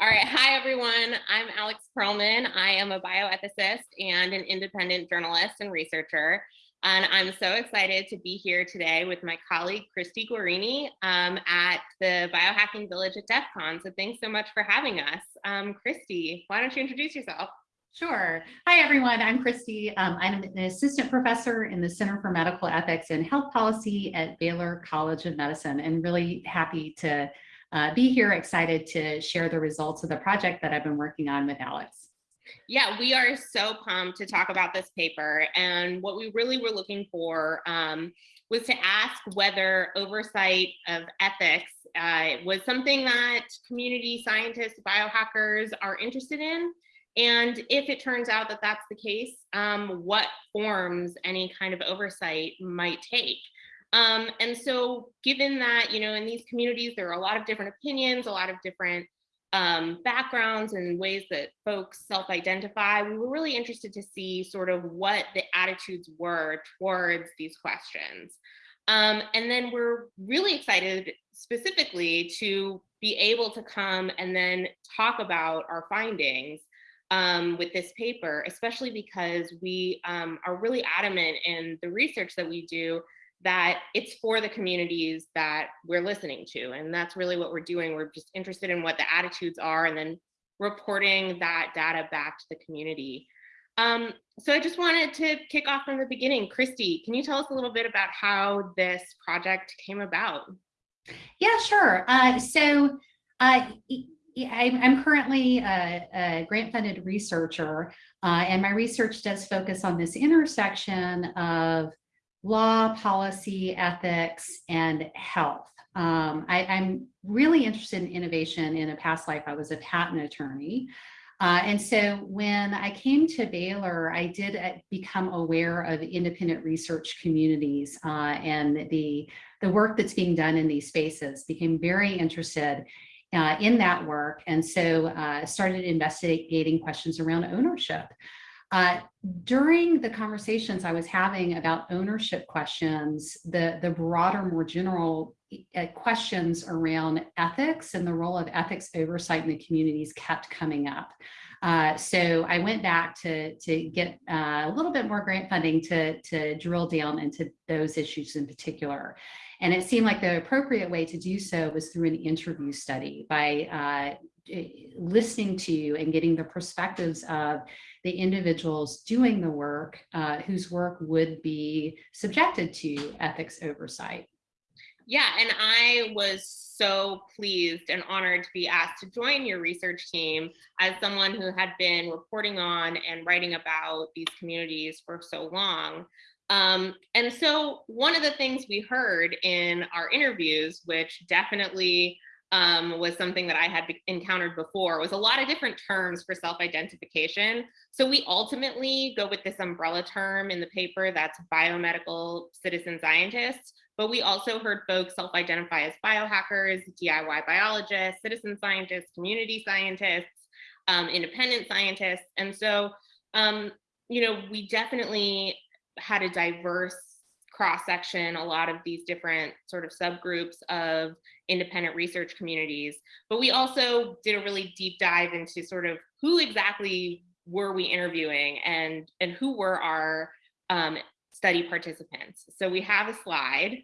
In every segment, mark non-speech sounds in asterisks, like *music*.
All right, hi everyone. I'm Alex Pearlman. I am a bioethicist and an independent journalist and researcher. And I'm so excited to be here today with my colleague, Christi Guerrini um, at the Biohacking Village at DEF CON. So thanks so much for having us. Um, Christi, why don't you introduce yourself? Sure. Hi, everyone. I'm Christi. Um, I'm an assistant professor in the Center for Medical Ethics and Health Policy at Baylor College of Medicine and really happy to uh, be here, excited to share the results of the project that I've been working on with Alex. Yeah, we are so pumped to talk about this paper. And what we really were looking for um, was to ask whether oversight of ethics uh, was something that community scientists, biohackers are interested in. And if it turns out that that's the case, um, what forms any kind of oversight might take. Um, and so given that, you know, in these communities, there are a lot of different opinions, a lot of different um, backgrounds and ways that folks self-identify, we were really interested to see sort of what the attitudes were towards these questions. Um, and then we're really excited specifically to be able to come and then talk about our findings um, with this paper, especially because we um, are really adamant in the research that we do that it's for the communities that we're listening to. And that's really what we're doing. We're just interested in what the attitudes are and then reporting that data back to the community. Um, so I just wanted to kick off from the beginning. Christi, can you tell us a little bit about how this project came about? Yeah, sure. Uh, so uh, I'm currently a, a grant-funded researcher, uh, and my research does focus on this intersection of law, policy, ethics, and health. Um, I, am really interested in innovation. In a past life, I was a patent attorney. Uh, and so when I came to Baylor, I did uh, become aware of independent research communities uh, and the, the work that's being done in these spaces, became very interested uh, in that work. And so uh, started investigating questions around ownership. Uh, during the conversations I was having about ownership questions, the, the broader, more general uh, questions around ethics and the role of ethics oversight in the communities kept coming up. Uh, so I went back to, to get uh, a little bit more grant funding to, to drill down into those issues in particular. And it seemed like the appropriate way to do so was through an interview study by uh, listening to you and getting the perspectives of the individuals doing the work uh, whose work would be subjected to ethics oversight. Yeah, and I was so pleased and honored to be asked to join your research team as someone who had been reporting on and writing about these communities for so long. Um, and so one of the things we heard in our interviews, which definitely um, was something that I had encountered before was a lot of different terms for self-identification. So we ultimately go with this umbrella term in the paper that's biomedical citizen scientists, but we also heard folks self-identify as biohackers, DIY biologists, citizen scientists, community scientists, um, independent scientists. And so, um, you know, we definitely had a diverse cross section, a lot of these different sort of subgroups of independent research communities. But we also did a really deep dive into sort of who exactly were we interviewing and, and who were our um, study participants. So we have a slide.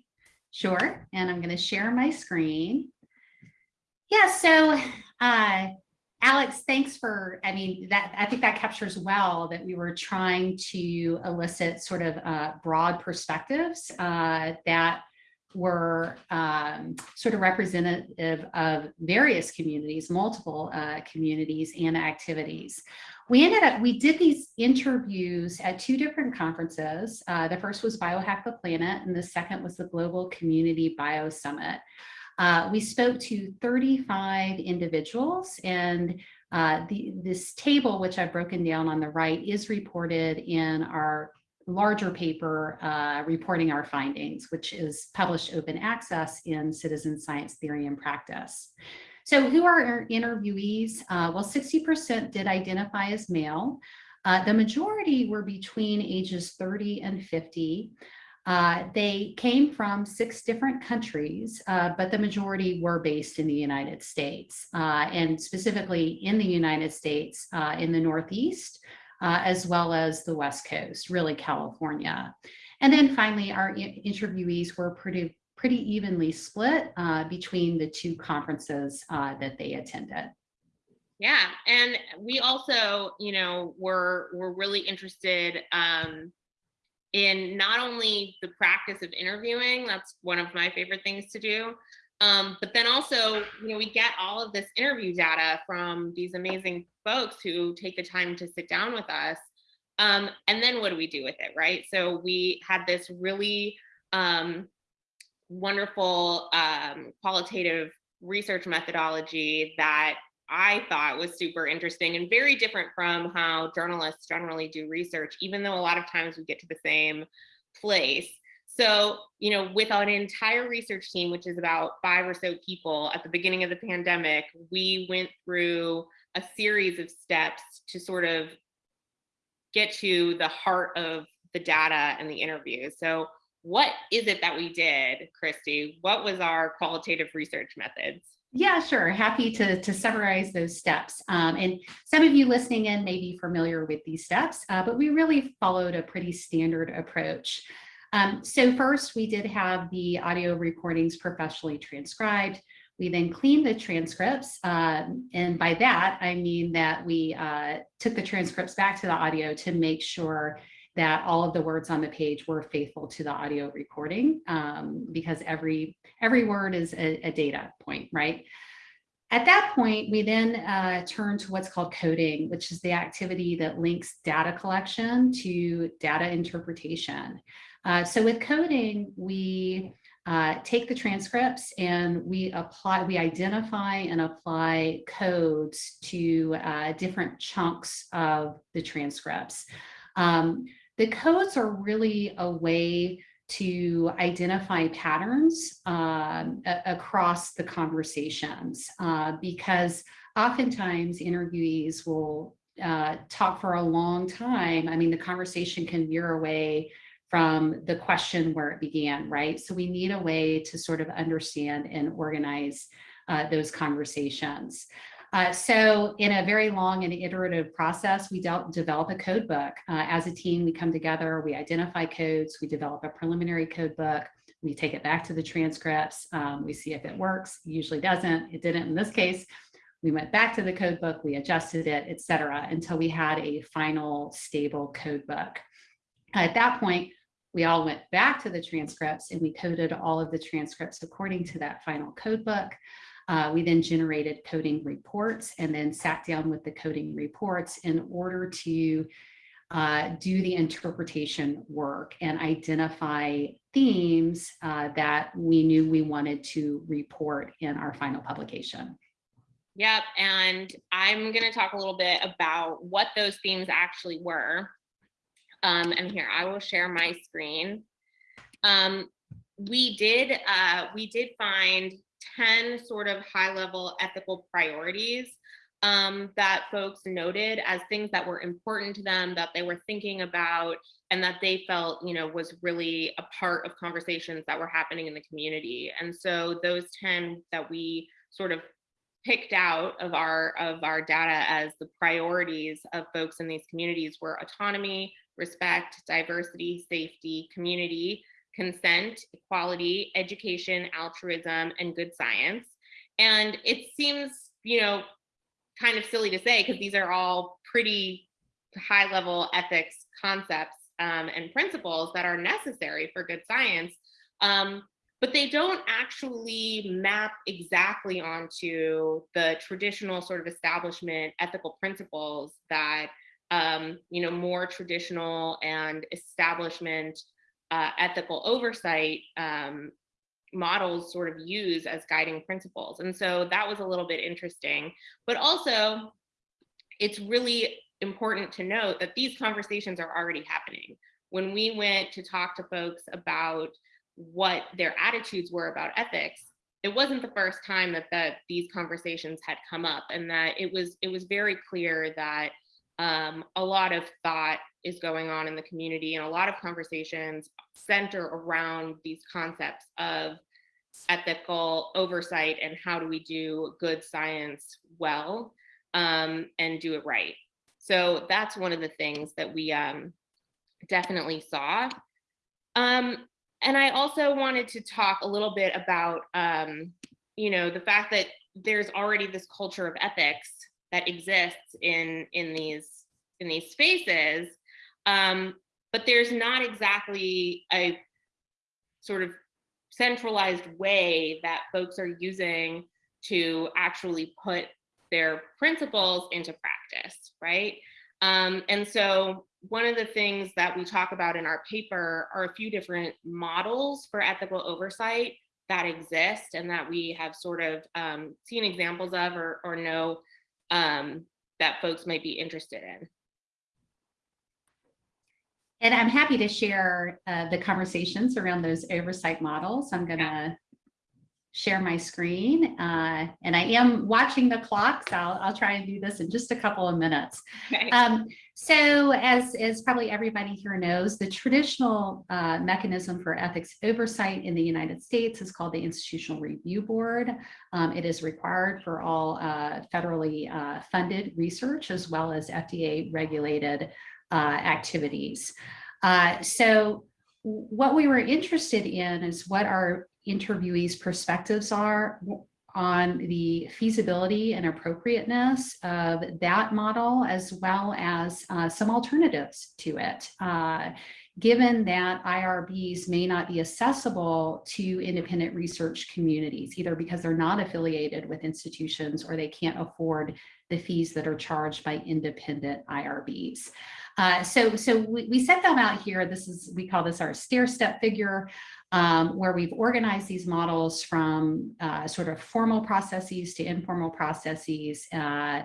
Sure, and I'm gonna share my screen. Yeah, so uh, Alex, thanks for, I mean, that I think that captures well that we were trying to elicit sort of uh, broad perspectives uh, that were um, sort of representative of various communities, multiple uh, communities and activities. We ended up, we did these interviews at two different conferences. Uh, the first was Biohack the Planet and the second was the Global Community Bio Summit. Uh, we spoke to 35 individuals and uh, the, this table, which I've broken down on the right, is reported in our larger paper uh, reporting our findings, which is published open access in Citizen Science Theory and Practice. So who are our interviewees? Uh, well, 60% did identify as male. Uh, the majority were between ages 30 and 50. Uh, they came from six different countries, uh, but the majority were based in the United States uh, and specifically in the United States uh, in the Northeast, uh, as well as the West Coast, really California. And then finally, our interviewees were pretty, pretty evenly split uh, between the two conferences that they attended. Yeah, and we also, you know, were were really interested um, in not only the practice of interviewing. That's one of my favorite things to do. Um, but then also, you know, we get all of this interview data from these amazing folks who take the time to sit down with us. Um, and then what do we do with it, right? So we had this really um, wonderful um, qualitative research methodology that I thought was super interesting and very different from how journalists generally do research, even though a lot of times we get to the same place. So, you know, with an entire research team, which is about five or so people at the beginning of the pandemic, we went through a series of steps to sort of get to the heart of the data and the interviews. So what is it that we did, Christi? What was our qualitative research methods? Yeah, sure. Happy to, to summarize those steps. Um, and some of you listening in may be familiar with these steps, uh, but we really followed a pretty standard approach. Um, so first, we did have the audio recordings professionally transcribed. We then cleaned the transcripts. Um, and by that, I mean that we uh, took the transcripts back to the audio to make sure that all of the words on the page were faithful to the audio recording um, because every every word is a, a, data point, right? At that point, we then uh, turn to what's called coding, which is the activity that links data collection to data interpretation. Uh, so with coding, we uh, take the transcripts and we apply, we identify and apply codes to uh, different chunks of the transcripts. Um, the codes are really a way to identify patterns um, across the conversations uh, because oftentimes interviewees will uh, talk for a long time. I mean, the conversation can veer away from the question where it began, right? So we need a way to sort of understand and organize uh, those conversations. Uh, so in a very long and iterative process, we develop a code book. Uh, as a team, we come together, we identify codes, we develop a preliminary code book, we take it back to the transcripts, um, we see if it works, usually doesn't, it didn't in this case. We went back to the code book, we adjusted it, et cetera, until we had a final stable code book. At that point, we all went back to the transcripts and we coded all of the transcripts according to that final code book. Uh, we then generated coding reports and then sat down with the coding reports in order to uh, do the interpretation work and identify themes uh, that we knew we wanted to report in our final publication. Yep, and I'm going to talk a little bit about what those themes actually were. Um, and here, I will share my screen. Um, we did uh, we did find 10 sort of high level ethical priorities um, that folks noted as things that were important to them, that they were thinking about, and that they felt, you know, was really a part of conversations that were happening in the community. And so those 10 that we sort of picked out of our of our data as the priorities of folks in these communities were autonomy, respect, diversity, safety, community, consent, equality, education, altruism, and good science. And it seems, you know, kind of silly to say because these are all pretty high level ethics concepts um, and principles that are necessary for good science. Um, but they don't actually map exactly onto the traditional sort of establishment ethical principles that um, you know more traditional and establishment uh, ethical oversight um, models sort of use as guiding principles. And so that was a little bit interesting, but also it's really important to note that these conversations are already happening. When we went to talk to folks about what their attitudes were about ethics, it wasn't the first time that, that these conversations had come up and that it was it was very clear that um, a lot of thought is going on in the community and a lot of conversations center around these concepts of ethical oversight and how do we do good science well um, and do it right. So that's one of the things that we um, definitely saw. Um, and I also wanted to talk a little bit about, um, you know, the fact that there's already this culture of ethics that exists in in these in these spaces, um, but there's not exactly a sort of centralized way that folks are using to actually put their principles into practice, right? Um, and so one of the things that we talk about in our paper are a few different models for ethical oversight that exist and that we have sort of um, seen examples of or, or know um, that folks might be interested in. And I'm happy to share uh, the conversations around those oversight models. I'm going to yeah. share my screen uh, and I am watching the clock, so I'll, I'll, try and do this in just a couple of minutes. Okay. Um, so as, as probably everybody here knows, the traditional uh, mechanism for ethics oversight in the United States is called the Institutional Review Board. Um, it is required for all uh, federally uh, funded research as well as FDA regulated uh, activities. Uh, so what we were interested in is what our interviewees perspectives are on the feasibility and appropriateness of that model, as well as uh, some alternatives to it. Uh, given that IRBs may not be accessible to independent research communities, either because they're not affiliated with institutions or they can't afford the fees that are charged by independent IRBs. Uh, so so we, we set them out here. This is, we call this our stair step figure um, where we've organized these models from uh, sort of formal processes to informal processes uh,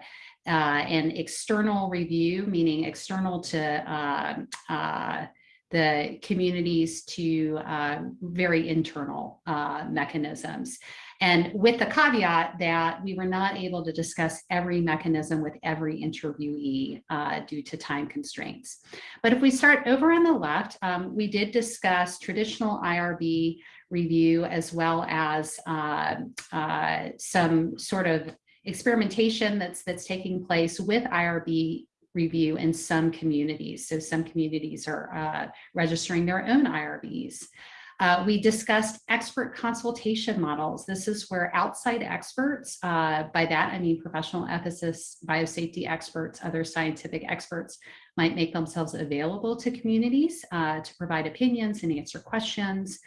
uh, and external review, meaning external to um, uh, the communities to uh, very internal uh, mechanisms. And with the caveat that we were not able to discuss every mechanism with every interviewee uh, due to time constraints. But if we start over on the left, um, we did discuss traditional IRB review as well as uh, uh, some sort of experimentation that's that's taking place with IRB review in some communities. So some communities are uh, registering their own IRBs. Uh, we discussed expert consultation models. This is where outside experts, uh, by that I mean professional ethicists, biosafety experts, other scientific experts might make themselves available to communities uh, to provide opinions and answer questions.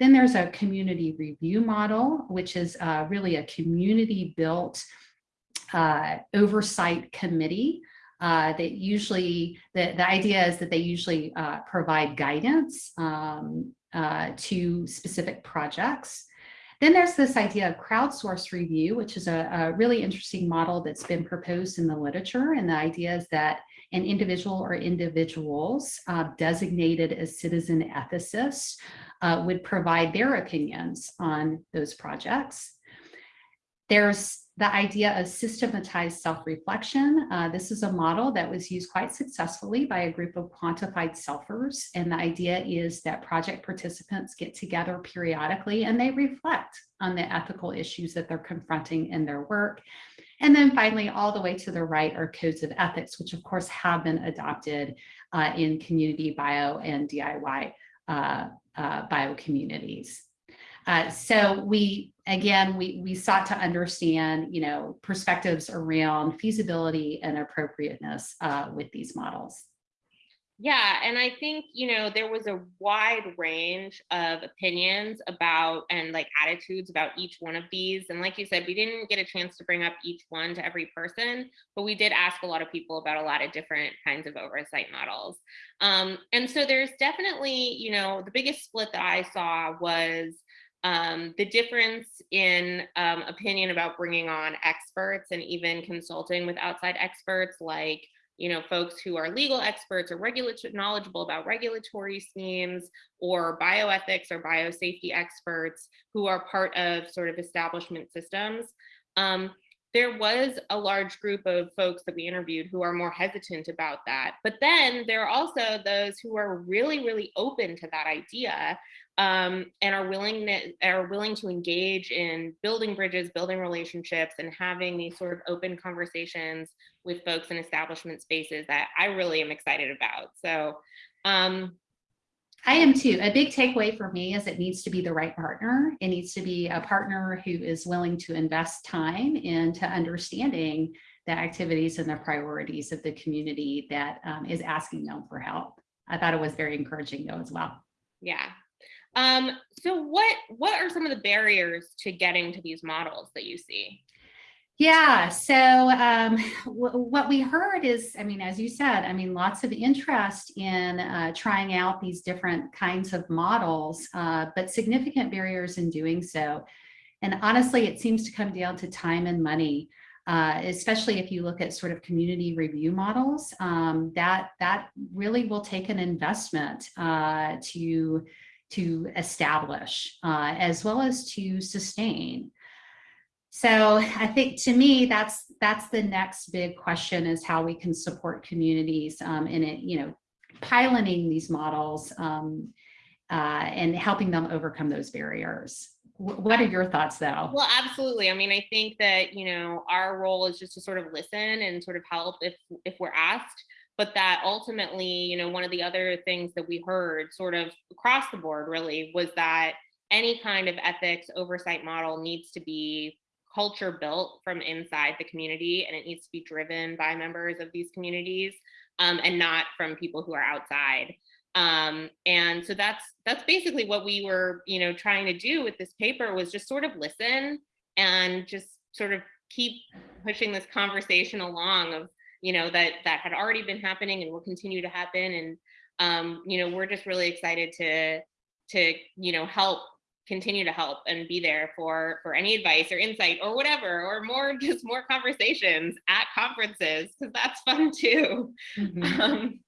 Then there's a community review model, which is uh, really a community built uh, oversight committee uh, that usually, the, the idea is that they usually uh, provide guidance um, uh, to specific projects. Then there's this idea of crowdsource review, which is a, a, really interesting model that's been proposed in the literature. And the idea is that an individual or individuals uh, designated as citizen ethicists uh, would provide their opinions on those projects. There's the idea of systematized self-reflection. Uh, this is a model that was used quite successfully by a group of quantified selfers. And the idea is that project participants get together periodically and they reflect on the ethical issues that they're confronting in their work. And then finally, all the way to the right are codes of ethics, which of course have been adopted uh, in community bio and DIY uh, uh, bio communities. Uh, so we, again, we, we sought to understand, you know, perspectives around feasibility and appropriateness uh, with these models. Yeah, and I think, you know, there was a wide range of opinions about and like attitudes about each one of these. And like you said, we didn't get a chance to bring up each one to every person, but we did ask a lot of people about a lot of different kinds of oversight models. Um, and so there's definitely, you know, the biggest split that I saw was um, the difference in um, opinion about bringing on experts and even consulting with outside experts like you know folks who are legal experts or knowledgeable about regulatory schemes or bioethics or biosafety experts who are part of sort of establishment systems um, there was a large group of folks that we interviewed who are more hesitant about that. But then there are also those who are really, really open to that idea um, and are willing to, are willing to engage in building bridges, building relationships, and having these sort of open conversations with folks in establishment spaces that I really am excited about. So um, I am too. A big takeaway for me is it needs to be the right partner. It needs to be a partner who is willing to invest time into understanding the activities and the priorities of the community that um, is asking them for help. I thought it was very encouraging though as well. Yeah. Um, so what what are some of the barriers to getting to these models that you see? Yeah, so um, *laughs* what we heard is, I mean, as you said, I mean, lots of interest in uh, trying out these different kinds of models, uh, but significant barriers in doing so. And honestly, it seems to come down to time and money, uh, especially if you look at sort of community review models, um, that, that really will take an investment uh, to, to establish uh, as well as to sustain. So I think to me, that's that's the next big question is how we can support communities um, in it, you know, piloting these models um, uh, and helping them overcome those barriers. What are your thoughts though? Well, absolutely. I mean, I think that, you know, our role is just to sort of listen and sort of help if if we're asked but that ultimately, you know, one of the other things that we heard sort of across the board really was that any kind of ethics oversight model needs to be culture built from inside the community and it needs to be driven by members of these communities um, and not from people who are outside. Um, and so that's that's basically what we were, you know, trying to do with this paper was just sort of listen and just sort of keep pushing this conversation along of, you know, that that had already been happening and will continue to happen. And um, you know, we're just really excited to to, you know, help continue to help and be there for for any advice or insight or whatever or more *laughs* just more conversations at conferences because that's fun too mm -hmm. um,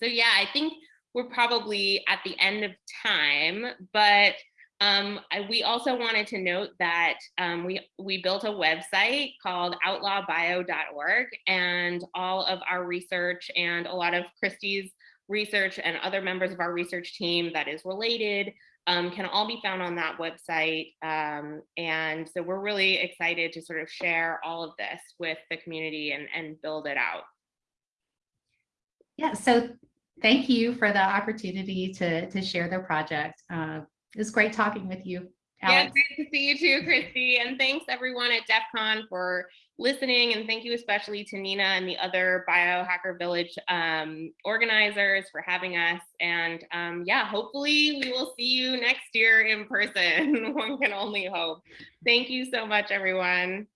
so yeah i think we're probably at the end of time but um, I, we also wanted to note that um, we we built a website called outlawbio.org and all of our research and a lot of Christi's research and other members of our research team that is related um, can all be found on that website. Um, and so we're really excited to sort of share all of this with the community and, and build it out. Yeah, so thank you for the opportunity to, to share the project. Uh, it was great talking with you. Alex. Yeah, great to see you too, Christi. And thanks everyone at DEF CON for listening. And thank you especially to Nina and the other Biohacker Village um, organizers for having us. And um, yeah, hopefully we will see you next year in person. *laughs* One can only hope. Thank you so much, everyone.